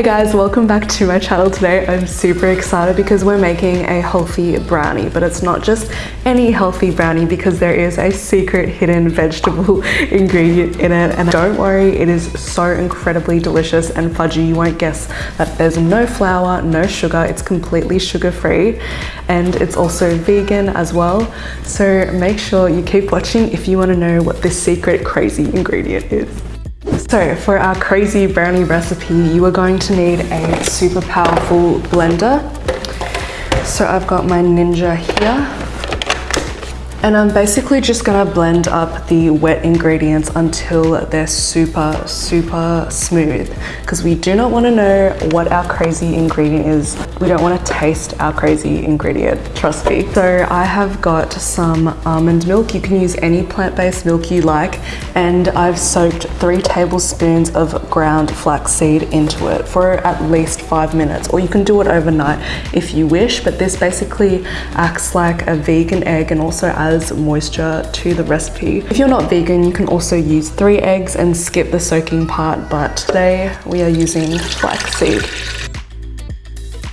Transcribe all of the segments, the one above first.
Hey guys, welcome back to my channel today. I'm super excited because we're making a healthy brownie, but it's not just any healthy brownie because there is a secret hidden vegetable ingredient in it. And don't worry, it is so incredibly delicious and fudgy. You won't guess that there's no flour, no sugar. It's completely sugar free and it's also vegan as well. So make sure you keep watching if you want to know what this secret crazy ingredient is. So for our crazy brownie recipe, you are going to need a super powerful blender. So I've got my Ninja here. And I'm basically just gonna blend up the wet ingredients until they're super, super smooth because we do not wanna know what our crazy ingredient is. We don't wanna taste our crazy ingredient, trust me. So I have got some almond milk. You can use any plant-based milk you like. And I've soaked three tablespoons of ground flaxseed into it for at least five minutes, or you can do it overnight if you wish, but this basically acts like a vegan egg and also adds adds moisture to the recipe. If you're not vegan, you can also use three eggs and skip the soaking part, but today we are using flaxseed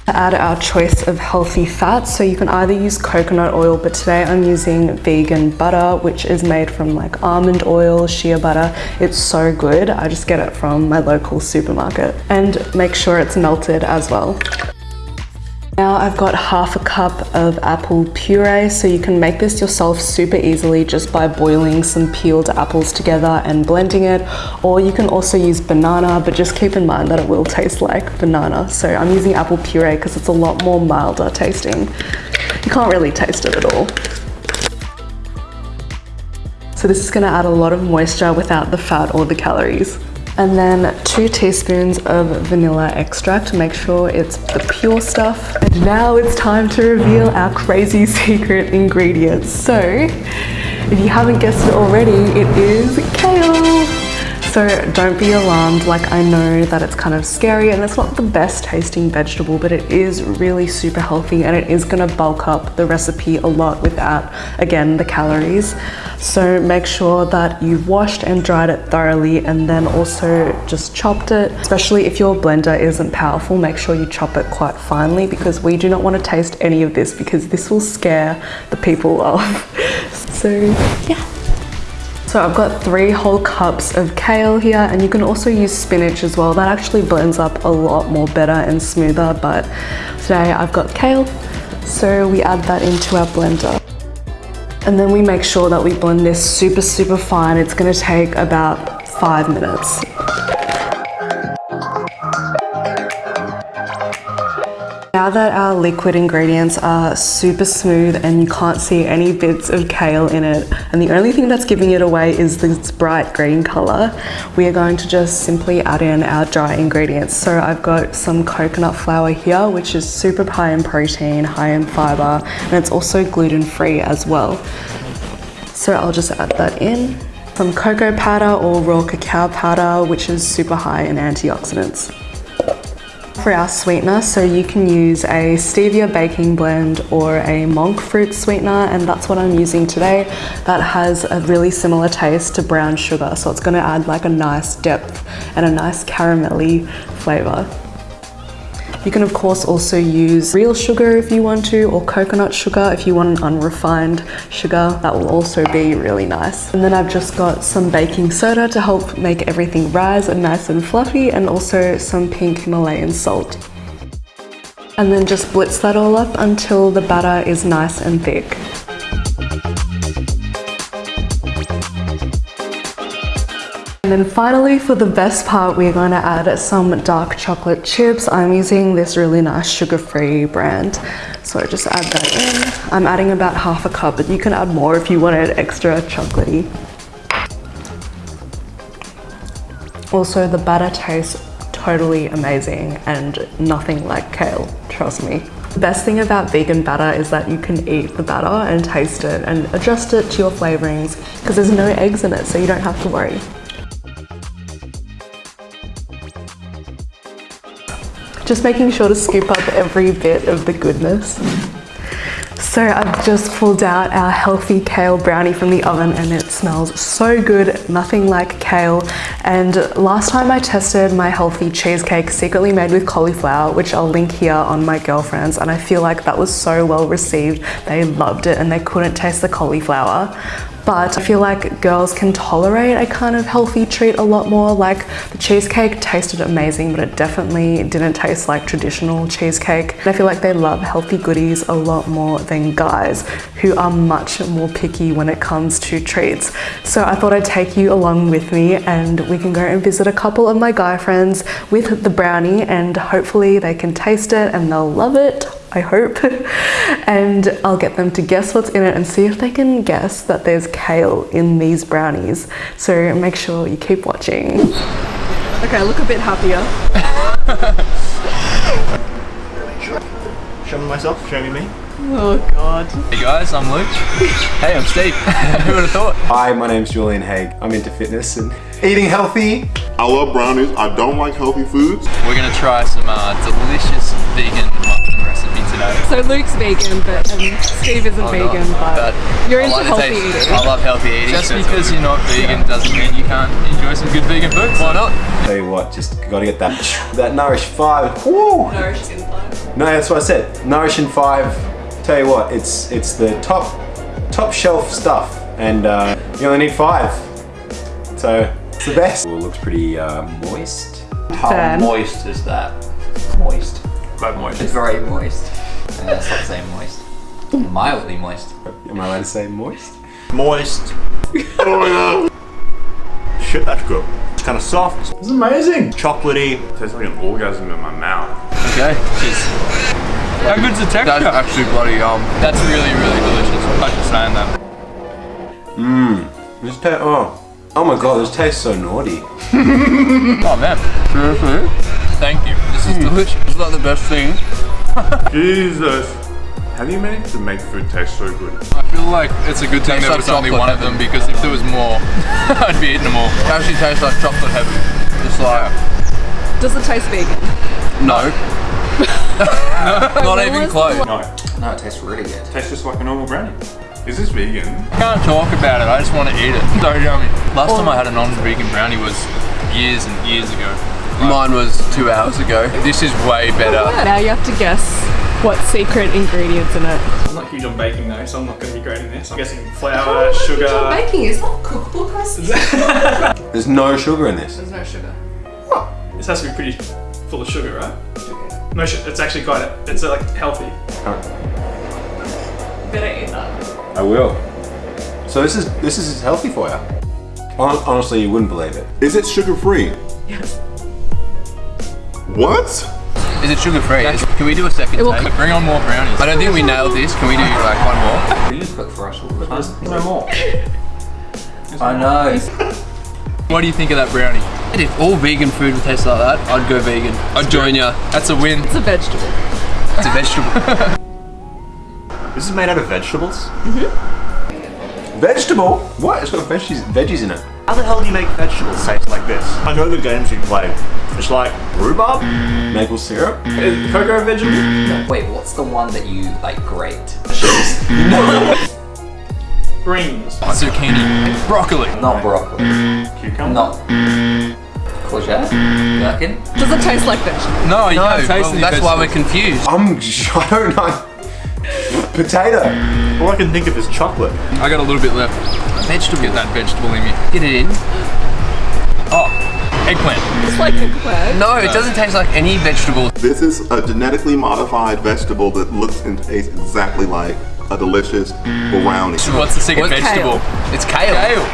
To add our choice of healthy fats. So you can either use coconut oil, but today I'm using vegan butter, which is made from like almond oil, shea butter. It's so good. I just get it from my local supermarket and make sure it's melted as well. Now I've got half a cup of apple puree, so you can make this yourself super easily just by boiling some peeled apples together and blending it, or you can also use banana, but just keep in mind that it will taste like banana. So I'm using apple puree because it's a lot more milder tasting. You can't really taste it at all. So this is gonna add a lot of moisture without the fat or the calories and then two teaspoons of vanilla extract to make sure it's the pure stuff. And now it's time to reveal our crazy secret ingredients. So if you haven't guessed it already, it is. So don't be alarmed, like I know that it's kind of scary and it's not the best tasting vegetable, but it is really super healthy and it is gonna bulk up the recipe a lot without, again, the calories. So make sure that you've washed and dried it thoroughly and then also just chopped it. Especially if your blender isn't powerful, make sure you chop it quite finely because we do not want to taste any of this because this will scare the people off. So yeah. So I've got three whole cups of kale here and you can also use spinach as well. That actually blends up a lot more better and smoother, but today I've got kale. So we add that into our blender. And then we make sure that we blend this super, super fine. It's gonna take about five minutes. Now that our liquid ingredients are super smooth and you can't see any bits of kale in it, and the only thing that's giving it away is this bright green color, we are going to just simply add in our dry ingredients. So I've got some coconut flour here, which is super high in protein, high in fiber, and it's also gluten-free as well. So I'll just add that in. Some cocoa powder or raw cacao powder, which is super high in antioxidants for our sweetener. So you can use a stevia baking blend or a monk fruit sweetener and that's what I'm using today. That has a really similar taste to brown sugar. So it's gonna add like a nice depth and a nice caramelly flavor. You can of course also use real sugar if you want to or coconut sugar if you want an unrefined sugar. That will also be really nice. And then I've just got some baking soda to help make everything rise and nice and fluffy and also some pink Himalayan salt. And then just blitz that all up until the batter is nice and thick. And then finally for the best part, we're going to add some dark chocolate chips. I'm using this really nice sugar-free brand. So just add that in. I'm adding about half a cup, but you can add more if you want it extra chocolatey. Also, the batter tastes totally amazing and nothing like kale, trust me. The best thing about vegan batter is that you can eat the batter and taste it and adjust it to your flavorings because there's no eggs in it, so you don't have to worry. Just making sure to scoop up every bit of the goodness. So I've just pulled out our healthy kale brownie from the oven and it smells so good, nothing like kale. And last time I tested my healthy cheesecake secretly made with cauliflower, which I'll link here on my girlfriend's, and I feel like that was so well received. They loved it and they couldn't taste the cauliflower but I feel like girls can tolerate a kind of healthy treat a lot more. Like the cheesecake tasted amazing, but it definitely didn't taste like traditional cheesecake. And I feel like they love healthy goodies a lot more than guys who are much more picky when it comes to treats. So I thought I'd take you along with me and we can go and visit a couple of my guy friends with the brownie and hopefully they can taste it and they'll love it. I hope. and I'll get them to guess what's in it and see if they can guess that there's kale in these brownies. So make sure you keep watching. Okay, I look a bit happier. Show me myself, show me me. Oh god. Hey guys, I'm Luke. hey, I'm Steve. Who would have thought? Hi, my name's Julian Haig. I'm into fitness and eating healthy. I love brownies. I don't like healthy foods. We're gonna try some uh, delicious vegan muffin recipe today. So Luke's vegan, but um, Steve isn't Oh, vegan, no, but, you're I into like healthy taste. eating. I love healthy eating. Just because you're not vegan doesn't mean you can't enjoy some good vegan food. Why not? Tell you what, just gotta get that that Nourish Five. Woo! Nourish in five. No, that's what I said. Nourish in Five. Tell you what, it's it's the top top shelf stuff, and uh, you only need five. So it's the best. It looks pretty uh, moist. How Fair. moist is that? Moist. But moist. It's very moist. Uh, stop saying moist. Mildly moist. Am I allowed to say moist? Moist. oh yeah. Shit, that's good. It's kind of soft. It's amazing. Chocolatey. tastes like an orgasm in my mouth. Okay. Cheers. How good's the texture? That's actually bloody um. That's really really delicious. I should saying that. Mmm. This ta- oh, oh my god, this tastes so naughty. Oh man. Seriously? Thank you. This is delicious. It's not the best thing. Jesus. How do you manage to make food taste so good? I feel like it's a good thing there like was only chocolate one of them because if there was more, I'd be eating them all. It actually tastes like chocolate heaven. Just like Does it taste vegan? no. Not even close. No, No, it tastes really good. tastes just like a normal brownie. Is this vegan? I can't talk about it. I just want to eat it. So yummy. Last oh. time I had a non-vegan brownie was years and years ago. Mine was two hours ago. This is way better. Now you have to guess what secret ingredients in it. I'm not huge on baking though, so I'm not going to be great in this. I'm guessing flour, sugar. Baking is not cookbook recipes. There's no sugar in this. There's no sugar. What? This has to be pretty full of sugar, right? No sugar. It's actually quite. A, it's uh, like healthy. Better eat that. I will. So this is this is healthy for you. Honestly, you wouldn't believe it. Is it sugar free? Yes. What? Is it sugar free? Can we do a second will take? cook- Bring on more brownies. I don't think we nailed this. Can we do like one more? You cook for us all the time. No more. I know. What do you think of that brownie? If all vegan food would taste like that, I'd go vegan. I'd join ya. That's a win. It's a vegetable. It's a vegetable. This is made out of vegetables. Mhm. Vegetable? What? It's got veggies veggies in it. How the hell do you make vegetables taste like this? I know the games you play. It's like rhubarb, Maple syrup. Is cocoa a vegetable, Wait, what's the one that you like grate? no. greens, Zucchini. Broccoli. Not broccoli. cucumber. Not courgette. You reckon? Does it taste like vegetable? No, you No, can't taste well, any that's why we're confused. I'm I don't know. Potato. All I can think of is chocolate. I got a little bit left. Vegetable. Get that vegetable in me. Get it in. Oh, eggplant. It's like eggplant. No, it doesn't taste like any vegetable. This is a genetically modified vegetable that looks and tastes exactly like a delicious brownie. What's the second What's vegetable? It's kale. Kale.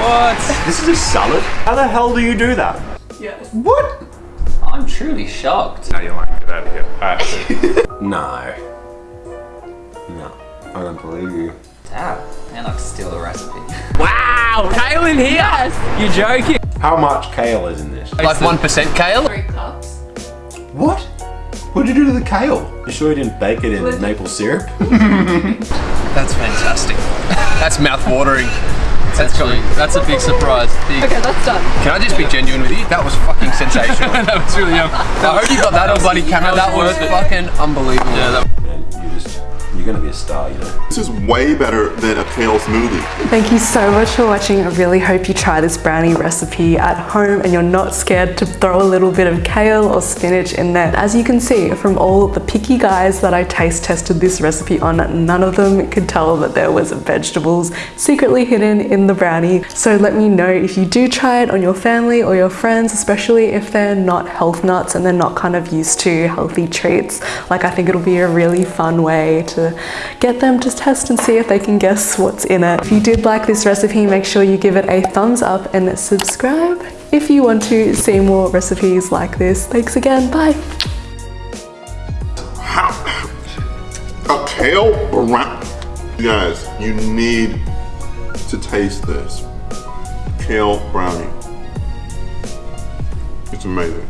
What? This is a salad. How the hell do you do that? Yes. What? I'm truly shocked. Now you're like, get out of here. Alright. No. No. I don't believe you. Damn, man, I could steal the recipe. Wow, kale in here. You're joking. How much kale is in this? Like one percent kale. Three cups. What? What did you do to the kale? You sure you didn't bake it in Let- maple syrup? That's fantastic. That's mouth-watering. That's coming. That's a big surprise. Big. Okay, that's done. Can I just be genuine with you? That was fucking sensational. that was really um. I hope you got that on bloody camera. That was worth it. fucking unbelievable. Yeah, that, And you just you you're gonna be a star, you know. This is way better than a kale smoothie. Thank you so much for watching. I really hope you try this brownie recipe at home and you're not scared to throw a little bit of kale or spinach in there. As you can see from all the picky guys that I taste tested this recipe on, none of them could tell that there was vegetables secretly hidden in the brownie. So let me know if you do try it on your family or your friends, especially if they're not health nuts and they're not kind of used to healthy treats. Like I think it'll be a really fun way to get them to test and see if they can guess what's in it. If you did like this recipe, make sure you give it a thumbs up and subscribe if you want to see more recipes like this. Thanks again, bye. A kale brownie. Guys, you need to taste this. Kale brownie. It's amazing.